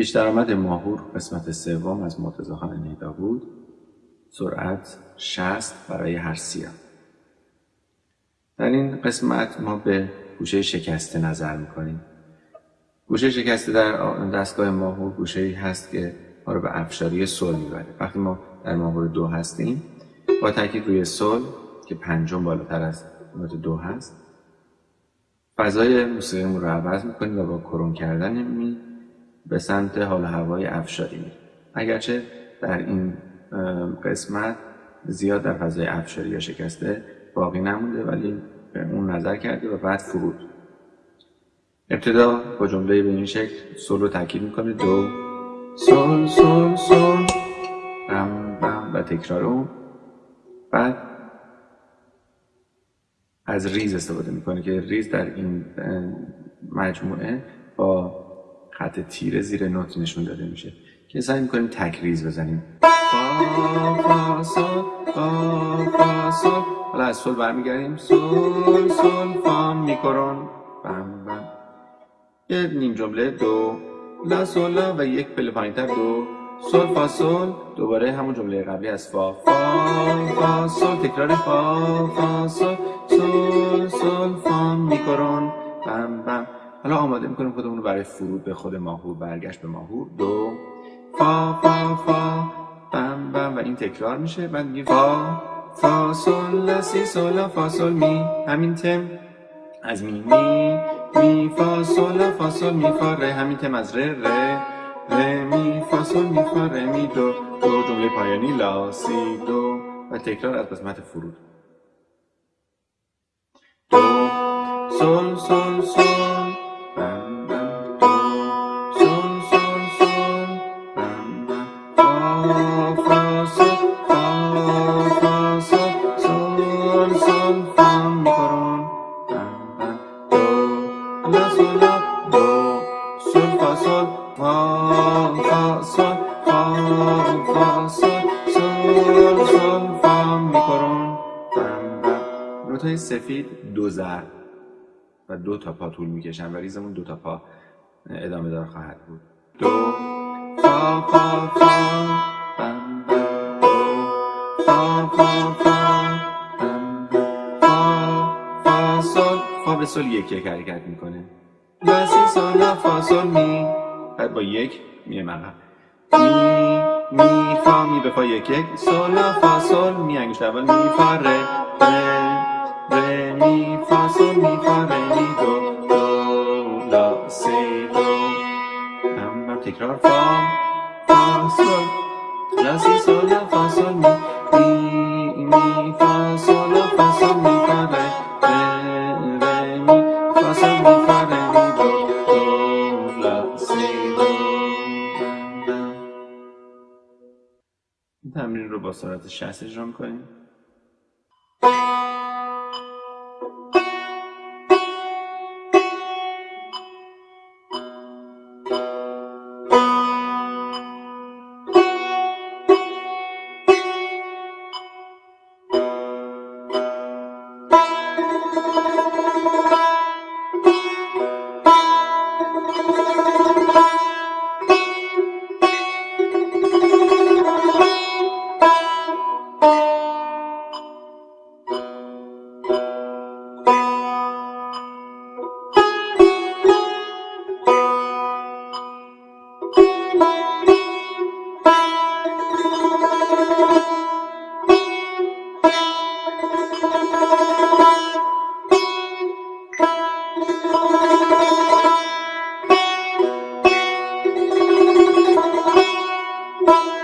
پیش درآمد ماهور قسمت سوم از مرتضی خان نیدا بود سرعت 60 برای هر سیاه. در این قسمت ما به گوشه شکسته نظر می‌کنیم. گوشه شکسته در دستگاه ماهور گوشه ای هست که ما رو به افشاری سل می‌بره. وقتی ما در ماهور دو هستیم با تاکید روی سل که پنجم بالاتر از نوت دو هست فضای موسیقیمون رو عوض می‌کنیم و با کرون کردن می به سمت حال هوای افشاری میریم. اگرچه در این قسمت زیاد در فضای افشاری یا شکسته باقی نمونده ولی به اون نظر کرده و بعد فرود. ابتدا با جمله به این شکل سول رو تاکید می‌کنه. دو. سول سول سول بم بم و تکرار اون. بعد از ریز استفاده می‌کنه که ریز در این مجموعه با خط تیره زیر نوت نشون داده میشه که سعی می‌کنیم تک ریز بزنیم. فا فا فا فا حالا از سول برمیگردیم. سول سول فا می کرن. بم بم. یه نیم جمله دو. لا لا و یک پله پایینتر دو. سول فا سول دوباره همون جمله قبلی از فا. فا فا سول تکرار فا فا سول سول سول فا میکرون. بم بم. حالا آماده می‌کنیم خودمون رو برای فرود به خود ماهور برگشت به ماهور دو. فا فا فا بم بم. و این تکرار میشه. بعد میگیم فا فا سول لا سی سول فا سول می. همین تم از می می. می فا سول فا سول می فا ره. همین تم از ره ره. ره می فا سول می فا ره می. دو. دو جمله پایانی. لا سی دو. و تکرار از قسمت فرود. دو. سول سول سول لا سول لا دو سول فا سول فا فا سول فا فا سول سول سول فا بم نوتای سفید دو ضرب و دو تا پا طول می‌کشن و ریزمون دو تا پا ادامه دار خواهد بود. دو فا فا فا فا فا فا. به سل یک یک حرکت می‌کنه. لا سی سل فا سل می بعد با یک میه عقب می می فا می به فا یک یک. سل فا سل می انگشت اول. می فا ره ره ره می فا سل می فا ره می دو دو لا سی دو. بم تکرار. فا فا سل لا سی سل فا سل می این تمرین رو با سرعت 60 اجرا می‌کنیم. Bye.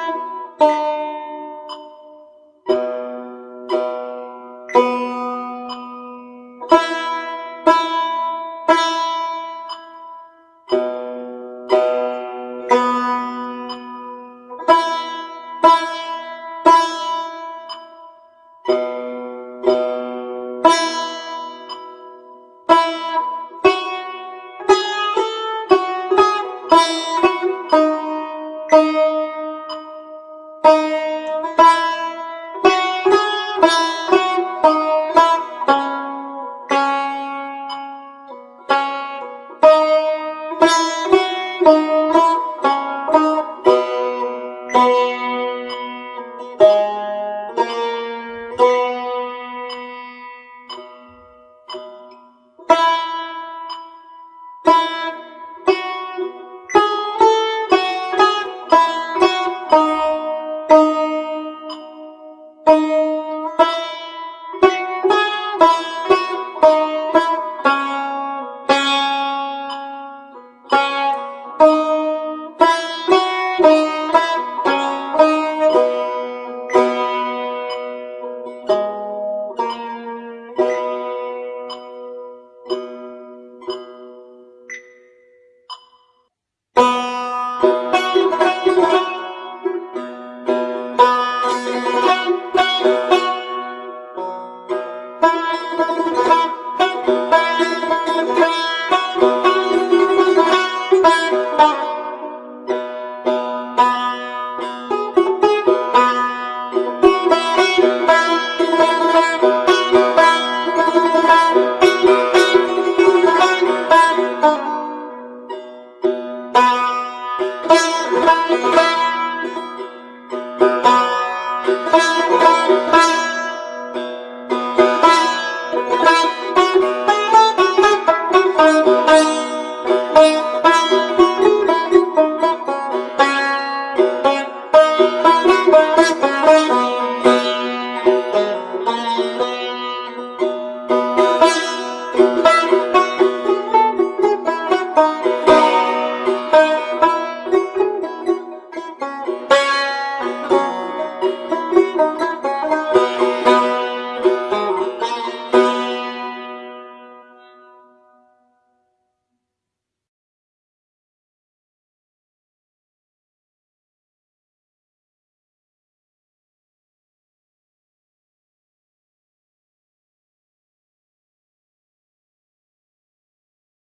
Bye.